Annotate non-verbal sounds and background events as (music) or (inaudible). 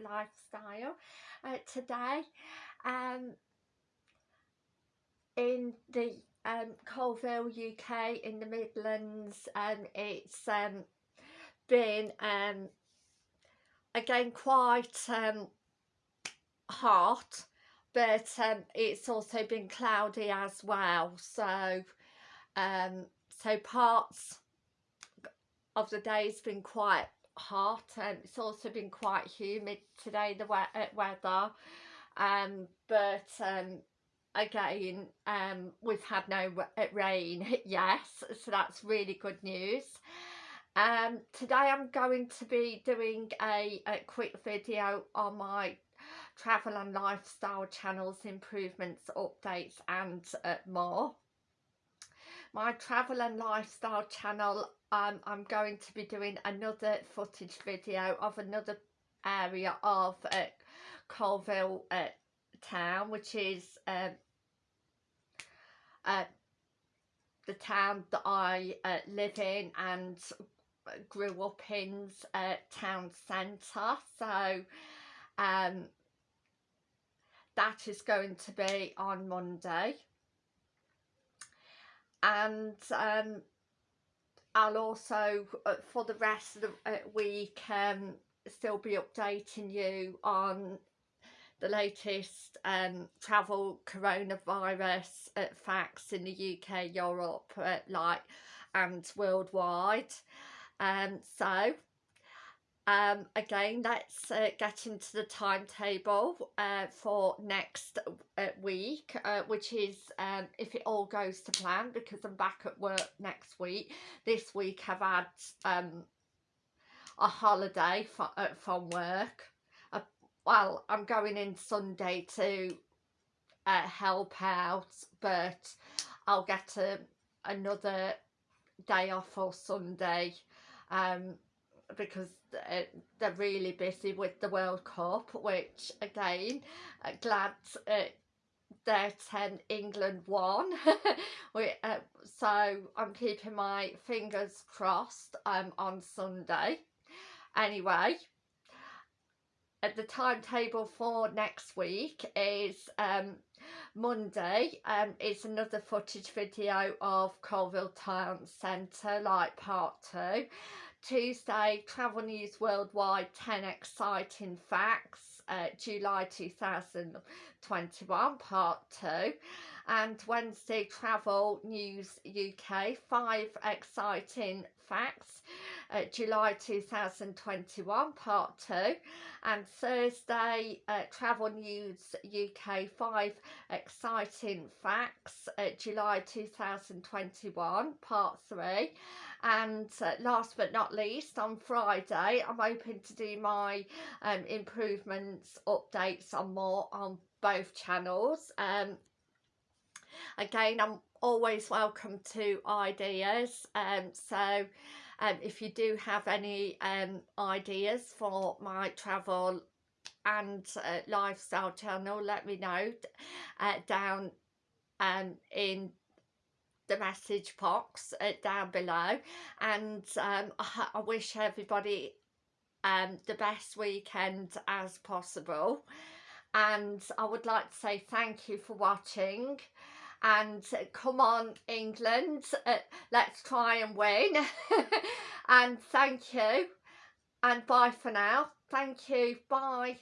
lifestyle. Uh, today um, in the um, Coalville UK in the Midlands um, it's um, been um, again quite um, hot but um, it's also been cloudy as well. So um, so parts of the day has been quite hot and it's also been quite humid today the we uh, weather. Um but um again um we've had no uh, rain (laughs) yes so that's really good news. Um today i'm going to be doing a, a quick video on my travel and lifestyle channels improvements updates and uh, more my travel and lifestyle channel um, I'm going to be doing another footage video of another area of uh, Coalville uh, town which is uh, uh, the town that I uh, live in and grew up in uh, town centre. So um, that is going to be on Monday and um, I'll also uh, for the rest of the uh, week um, still be updating you on the latest um, travel coronavirus uh, facts in the UK, Europe, uh, like and worldwide. Um, so um, again, let's uh, get into the timetable uh, for next uh, week, uh, which is um, if it all goes to plan, because I'm back at work next week. This week I've had um, a holiday for, uh, from work. Uh, well, I'm going in Sunday to help out, but I'll get a, another day off for Sunday. Um, because uh, they're really busy with the World Cup which again uh, glad uh, that um, England won. (laughs) We, uh, so I'm keeping my fingers crossed um, on Sunday. Anyway the timetable for next week is um, Monday. Um, it's another footage video of Coalville Town Centre like part two. Tuesday, Travel News Worldwide 10 Exciting Facts, uh, July 2021, Part 2. And Wednesday, Travel News UK 5 Exciting Facts, uh, July 2021, Part 2. And Thursday, uh, Travel News UK 5 Exciting Facts, uh, July 2021, Part 3 and uh, last but not least on Friday I'm hoping to do my um, improvements updates on more on both channels um, again I'm always welcome to ideas um, so um, if you do have any um, ideas for my travel and uh, lifestyle channel let me know uh, down um, in the message box uh, down below. And um, I, I, wish everybody um, the best weekend as possible. And I would like to say thank you for watching and come on England uh, let's try and win. (laughs) And thank you. And bye for now. Thank you. Bye